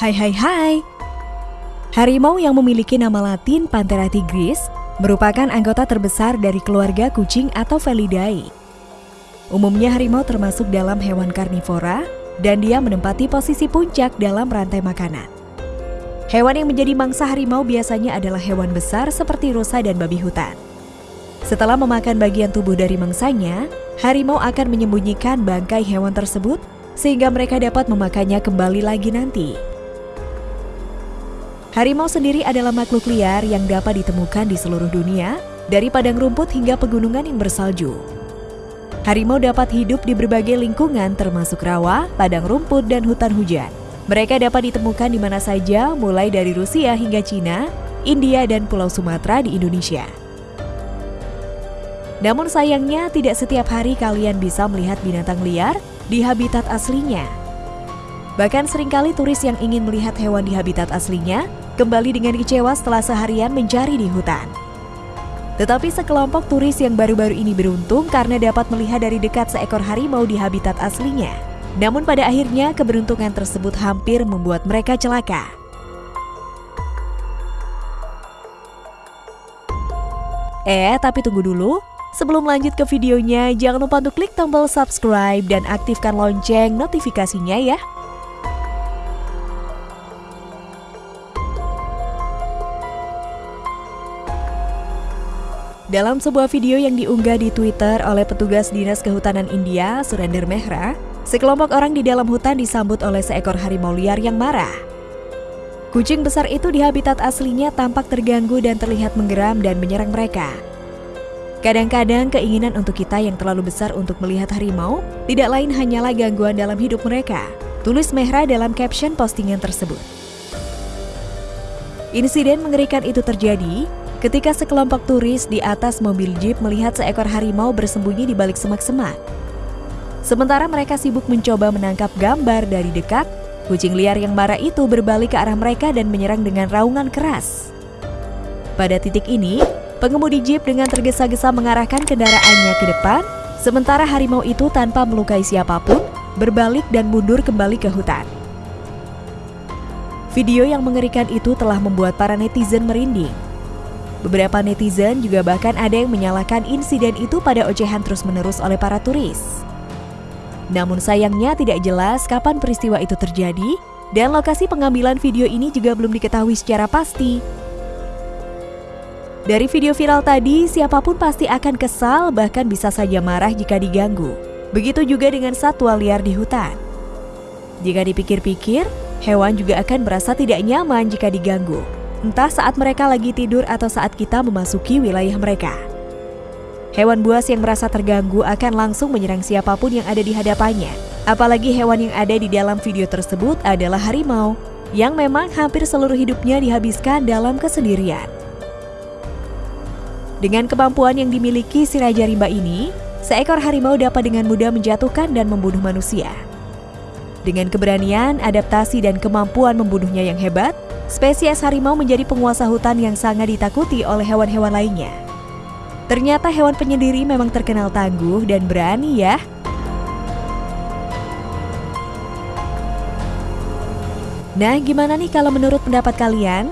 Hai hai hai. Harimau yang memiliki nama latin Panthera tigris merupakan anggota terbesar dari keluarga kucing atau Felidae. Umumnya harimau termasuk dalam hewan karnivora dan dia menempati posisi puncak dalam rantai makanan. Hewan yang menjadi mangsa harimau biasanya adalah hewan besar seperti rusa dan babi hutan. Setelah memakan bagian tubuh dari mangsanya, harimau akan menyembunyikan bangkai hewan tersebut sehingga mereka dapat memakannya kembali lagi nanti. Harimau sendiri adalah makhluk liar yang dapat ditemukan di seluruh dunia, dari padang rumput hingga pegunungan yang bersalju. Harimau dapat hidup di berbagai lingkungan termasuk rawa, padang rumput, dan hutan hujan. Mereka dapat ditemukan di mana saja, mulai dari Rusia hingga Cina, India, dan Pulau Sumatera di Indonesia. Namun sayangnya tidak setiap hari kalian bisa melihat binatang liar di habitat aslinya. Bahkan sering kali turis yang ingin melihat hewan di habitat aslinya kembali dengan kecewa setelah seharian mencari di hutan. Tetapi sekelompok turis yang baru-baru ini beruntung karena dapat melihat dari dekat seekor harimau di habitat aslinya. Namun pada akhirnya keberuntungan tersebut hampir membuat mereka celaka. Eh, tapi tunggu dulu. Sebelum lanjut ke videonya, jangan lupa untuk klik tombol subscribe dan aktifkan lonceng notifikasinya ya. Dalam sebuah video yang diunggah di Twitter oleh petugas Dinas Kehutanan India, Surender Mehra, sekelompok orang di dalam hutan disambut oleh seekor harimau liar yang marah. Kucing besar itu di habitat aslinya tampak terganggu dan terlihat menggeram dan menyerang mereka. Kadang-kadang keinginan untuk kita yang terlalu besar untuk melihat harimau tidak lain hanyalah gangguan dalam hidup mereka, tulis Mehra dalam caption postingan tersebut. Insiden mengerikan itu terjadi ketika sekelompok turis di atas mobil jeep melihat seekor harimau bersembunyi di balik semak-semak. Sementara mereka sibuk mencoba menangkap gambar dari dekat, kucing liar yang marah itu berbalik ke arah mereka dan menyerang dengan raungan keras. Pada titik ini, pengemudi jeep dengan tergesa-gesa mengarahkan kendaraannya ke depan, sementara harimau itu tanpa melukai siapa pun, berbalik dan mundur kembali ke hutan. Video yang mengerikan itu telah membuat para netizen merinding. Beberapa netizen juga bahkan ada yang menyalahkan insiden itu pada ocehan terus-menerus oleh para turis. Namun sayangnya tidak jelas kapan peristiwa itu terjadi dan lokasi pengambilan video ini juga belum diketahui secara pasti. Dari video viral tadi, siapa pun pasti akan kesal bahkan bisa saja marah jika diganggu. Begitu juga dengan satwa liar di hutan. Jika dipikir-pikir, hewan juga akan merasa tidak nyaman jika diganggu entah saat mereka lagi tidur atau saat kita memasuki wilayah mereka. Hewan buas yang merasa terganggu akan langsung menyerang siapa pun yang ada di hadapannya. Apalagi hewan yang ada di dalam video tersebut adalah harimau, yang memang hampir seluruh hidupnya dihabiskan dalam kesendirian. Dengan kemampuan yang dimiliki si Raja Rimba ini, seekor harimau dapat dengan mudah menjatuhkan dan membunuh manusia. Dengan keberanian, adaptasi, dan kemampuan membunuhnya yang hebat, spesies harimau menjadi penguasa hutan yang sangat ditakuti oleh hewan-hewan lainnya. Ternyata hewan penyendiri memang terkenal tangguh dan berani ya. Nah, gimana nih kalau menurut pendapat kalian?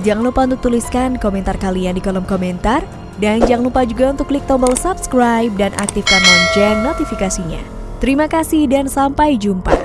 Jangan lupa untuk tuliskan komentar kalian di kolom komentar. Dan jangan lupa juga untuk klik tombol subscribe dan aktifkan lonceng notifikasinya. Terima kasih dan sampai jumpa.